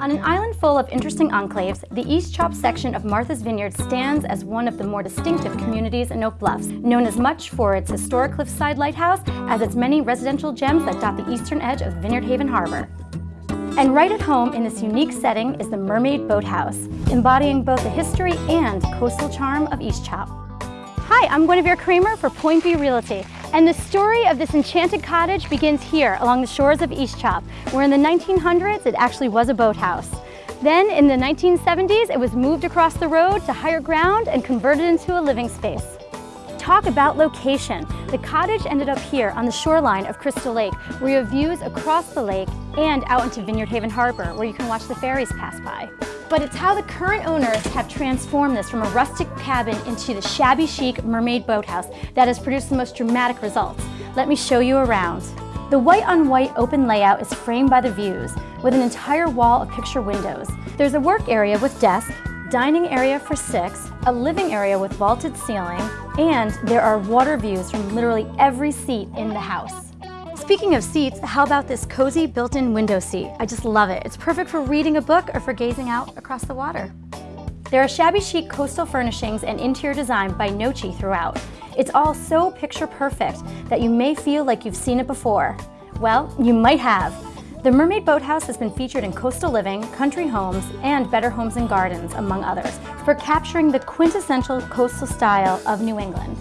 On an island full of interesting enclaves, the East Chop section of Martha's Vineyard stands as one of the more distinctive communities in Oak Bluffs, known as much for its historic cliffside lighthouse as its many residential gems that dot the eastern edge of Vineyard Haven Harbor. And right at home in this unique setting is the Mermaid Boathouse, embodying both the history and coastal charm of East Chop. Hi, I'm Guinevere Kramer for Point B Realty, and the story of this enchanted cottage begins here along the shores of East Chop, where in the 1900s it actually was a boathouse. Then in the 1970s, it was moved across the road to higher ground and converted into a living space. Talk about location. The cottage ended up here on the shoreline of Crystal Lake, where you have views across the lake and out into Vineyard Haven Harbor, where you can watch the ferries pass by but it's how the current owners have transformed this from a rustic cabin into the shabby chic mermaid boathouse that has produced the most dramatic results. Let me show you around. The white on white open layout is framed by the views with an entire wall of picture windows. There's a work area with desk, dining area for six, a living area with vaulted ceiling, and there are water views from literally every seat in the house. Speaking of seats, how about this cozy built-in window seat? I just love it. It's perfect for reading a book or for gazing out across the water. There are shabby chic coastal furnishings and interior design by Nochi throughout. It's all so picture perfect that you may feel like you've seen it before. Well, you might have. The Mermaid Boathouse has been featured in Coastal Living, Country Homes, and Better Homes and Gardens, among others, for capturing the quintessential coastal style of New England.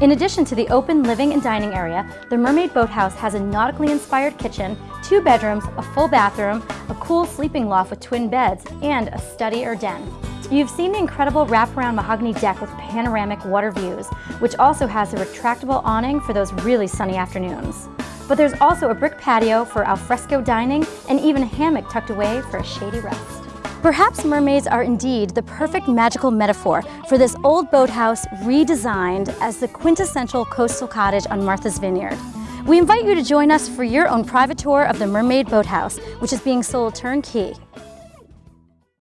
In addition to the open living and dining area, the Mermaid Boathouse has a nautically inspired kitchen, two bedrooms, a full bathroom, a cool sleeping loft with twin beds, and a study or den. You've seen the incredible wraparound mahogany deck with panoramic water views, which also has a retractable awning for those really sunny afternoons. But there's also a brick patio for alfresco dining and even a hammock tucked away for a shady rest. Perhaps mermaids are indeed the perfect magical metaphor for this old boathouse redesigned as the quintessential coastal cottage on Martha's Vineyard. We invite you to join us for your own private tour of the Mermaid Boathouse, which is being sold turnkey.